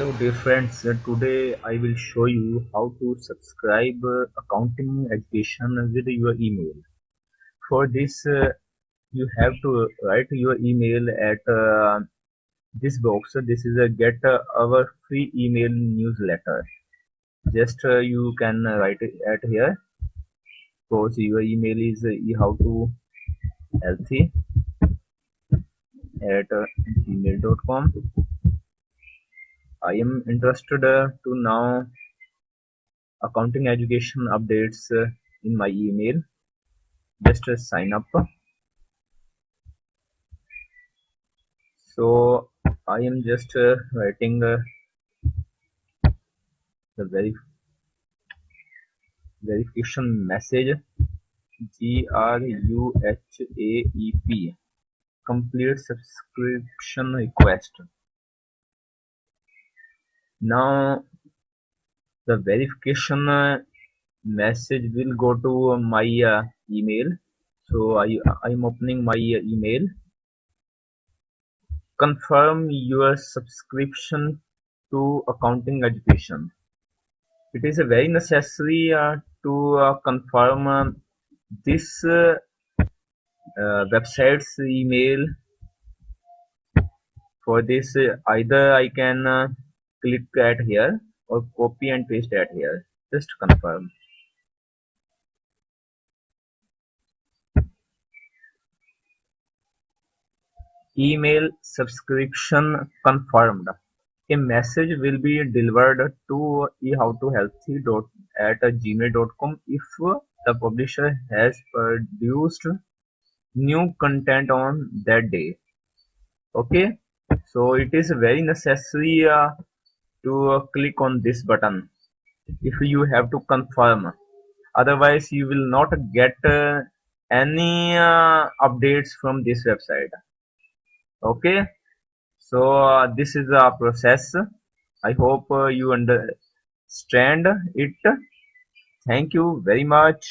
hello dear friends. Uh, today i will show you how to subscribe uh, accounting education with your email. For this uh, you have to write your email at uh, this box. This is a get uh, our free email newsletter. Just uh, you can write it at here. Suppose your email is how to healthy at gmail.com I am interested uh, to now accounting education updates uh, in my email. Just uh, sign up. So I am just uh, writing uh, the very verification message. G R U H A E P complete subscription request. Now the verification uh, message will go to my uh, email. So I I'm opening my uh, email. Confirm your subscription to accounting education. It is a very necessary uh, to uh, confirm uh, this uh, website's email. For this either I can click at here or copy and paste at here. Just confirm. Email subscription confirmed. A message will be delivered to ehowtohealthy at gmail.com if the publisher has produced new content on that day. Okay? So it is very necessary uh, to uh, click on this button if you have to confirm. Otherwise you will not get uh, any uh, updates from this website. Okay? So uh, this is a process. I hope uh, you understand it. Thank you very much